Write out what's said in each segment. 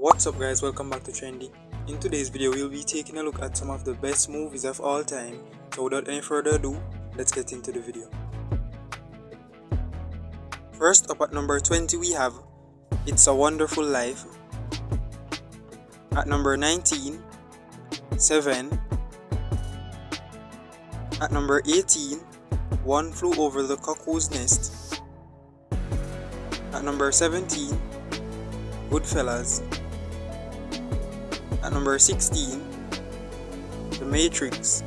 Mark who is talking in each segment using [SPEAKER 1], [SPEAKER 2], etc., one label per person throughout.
[SPEAKER 1] What's up guys, welcome back to Trendy. In today's video, we'll be taking a look at some of the best movies of all time. So without any further ado, let's get into the video. First up at number 20 we have It's a Wonderful Life. At number 19, Seven. At number 18, One Flew Over the Cuckoo's Nest. At number 17, Goodfellas. At number 16, The Matrix.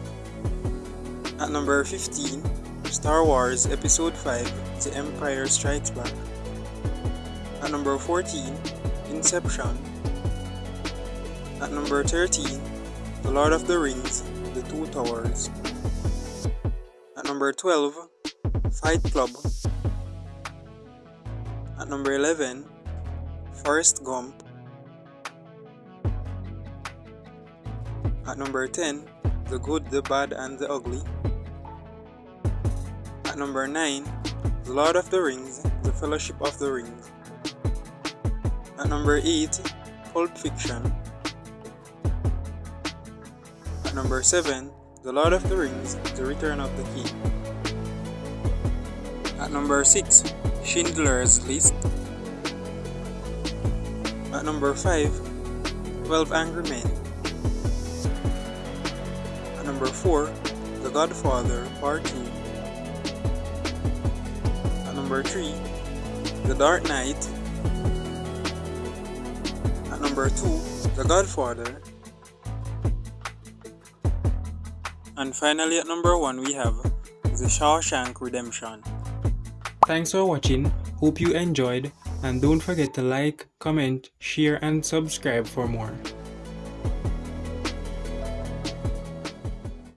[SPEAKER 1] At number 15, Star Wars Episode 5 The Empire Strikes Back. At number 14, Inception. At number 13, The Lord of the Rings The Two Towers. At number 12, Fight Club. At number 11, Forrest Gump. At number 10, The Good, the Bad, and the Ugly. At number 9, The Lord of the Rings, The Fellowship of the Ring. At number 8, Pulp Fiction. At number 7, The Lord of the Rings, The Return of the King. At number 6, Schindler's List. At number 5, 12 Angry Men. Number 4, The Godfather Part 2. At number 3, The Dark Knight. At number 2, The Godfather. And finally at number 1 we have The Shawshank Redemption. Thanks for watching, hope you enjoyed and don't forget to like, comment, share and subscribe for more.